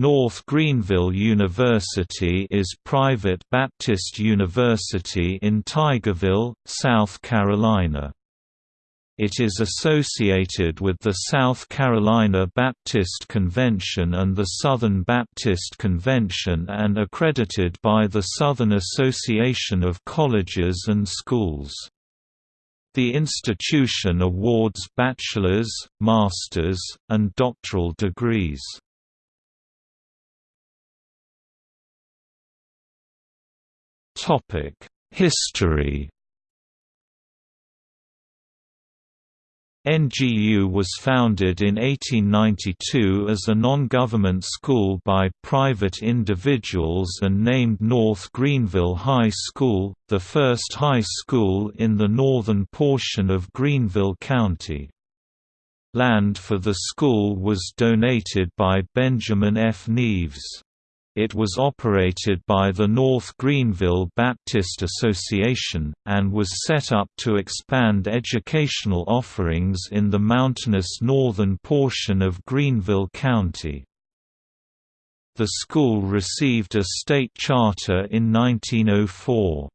North Greenville University is private Baptist university in Tigerville, South Carolina. It is associated with the South Carolina Baptist Convention and the Southern Baptist Convention and accredited by the Southern Association of Colleges and Schools. The institution awards bachelor's, master's, and doctoral degrees. History NGU was founded in 1892 as a non-government school by private individuals and named North Greenville High School, the first high school in the northern portion of Greenville County. Land for the school was donated by Benjamin F. Neves. It was operated by the North Greenville Baptist Association, and was set up to expand educational offerings in the mountainous northern portion of Greenville County. The school received a state charter in 1904.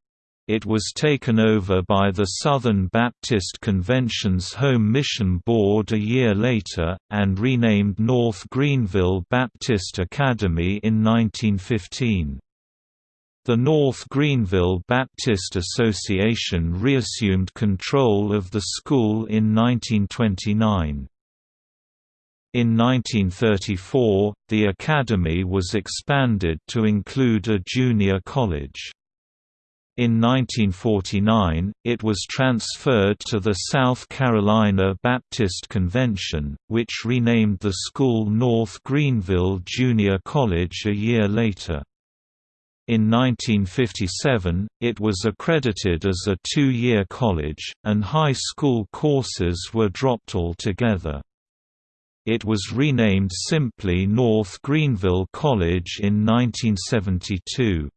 It was taken over by the Southern Baptist Convention's Home Mission Board a year later, and renamed North Greenville Baptist Academy in 1915. The North Greenville Baptist Association reassumed control of the school in 1929. In 1934, the academy was expanded to include a junior college. In 1949, it was transferred to the South Carolina Baptist Convention, which renamed the school North Greenville Junior College a year later. In 1957, it was accredited as a two-year college, and high school courses were dropped altogether. It was renamed simply North Greenville College in 1972.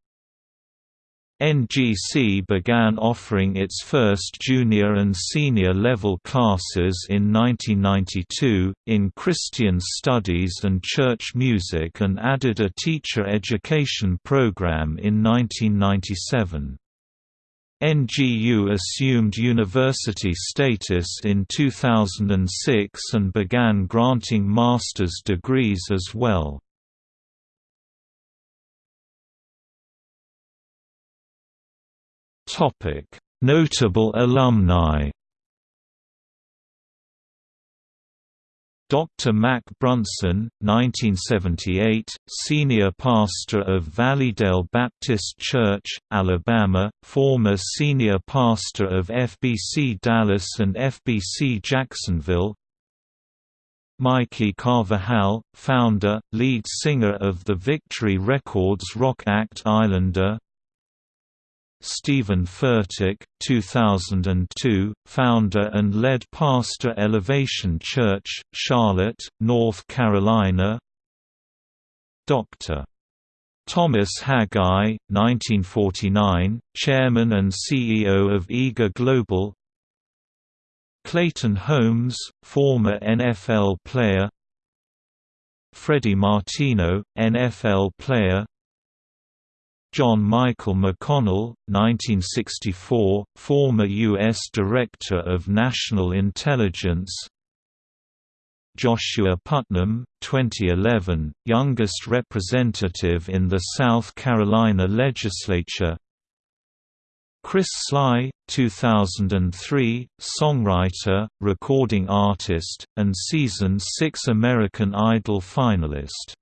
NGC began offering its first junior and senior level classes in 1992, in Christian Studies and Church Music and added a teacher education program in 1997. NGU assumed university status in 2006 and began granting master's degrees as well. Notable alumni. Dr. Mac Brunson, 1978, senior pastor of Valleydale Baptist Church, Alabama, former senior pastor of FBC Dallas and FBC Jacksonville. Mikey Carvajal, founder, lead singer of the Victory Records rock act Islander, Steven Furtick, 2002, founder and led pastor Elevation Church, Charlotte, North Carolina. Dr. Thomas Haggai, 1949, chairman and CEO of IGA Global. Clayton Holmes, former NFL player. Freddie Martino, NFL player John Michael McConnell, 1964, former U.S. Director of National Intelligence Joshua Putnam, 2011, youngest representative in the South Carolina legislature Chris Sligh, 2003, songwriter, recording artist, and Season 6 American Idol finalist